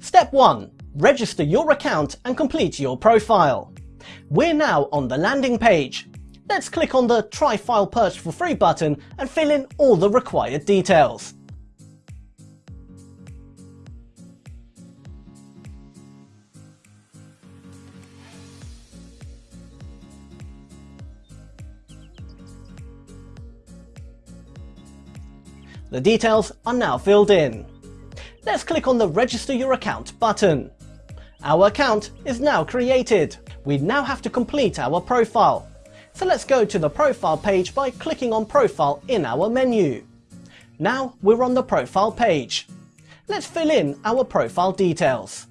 Step 1. Register your account and complete your profile. We're now on the landing page. Let's click on the Try File Purchase for Free button and fill in all the required details. The details are now filled in. Let's click on the Register Your Account button. Our account is now created. We now have to complete our profile. So let's go to the profile page by clicking on Profile in our menu. Now we're on the profile page. Let's fill in our profile details.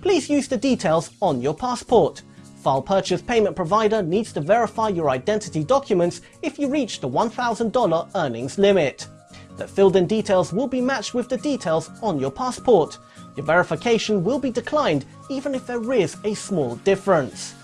Please use the details on your passport. File Purchase Payment Provider needs to verify your identity documents if you reach the $1,000 earnings limit. The filled in details will be matched with the details on your passport. Your verification will be declined even if there is a small difference.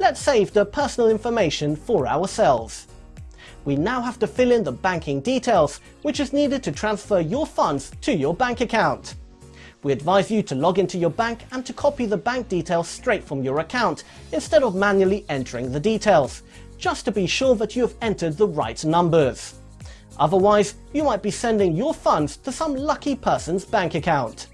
Let's save the personal information for ourselves. We now have to fill in the banking details, which is needed to transfer your funds to your bank account. We advise you to log into your bank and to copy the bank details straight from your account, instead of manually entering the details, just to be sure that you have entered the right numbers. Otherwise, you might be sending your funds to some lucky person's bank account.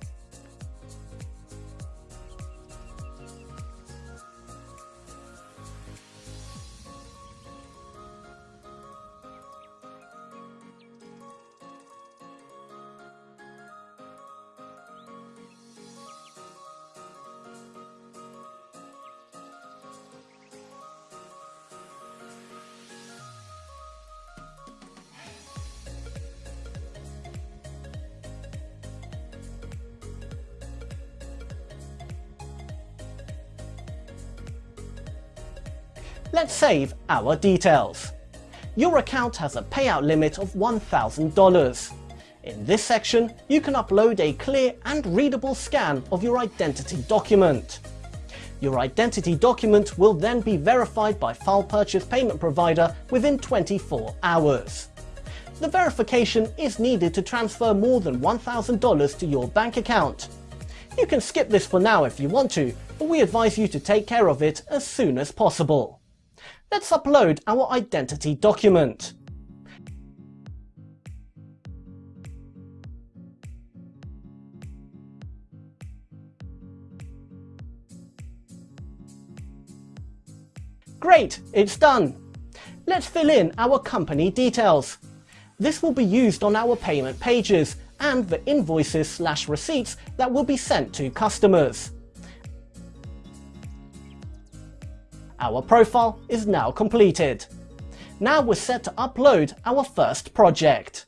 Let's save our details. Your account has a payout limit of $1,000. In this section, you can upload a clear and readable scan of your identity document. Your identity document will then be verified by File Purchase Payment Provider within 24 hours. The verification is needed to transfer more than $1,000 to your bank account. You can skip this for now if you want to, but we advise you to take care of it as soon as possible. Let's upload our identity document. Great, it's done. Let's fill in our company details. This will be used on our payment pages and the invoices slash receipts that will be sent to customers. Our profile is now completed. Now we're set to upload our first project.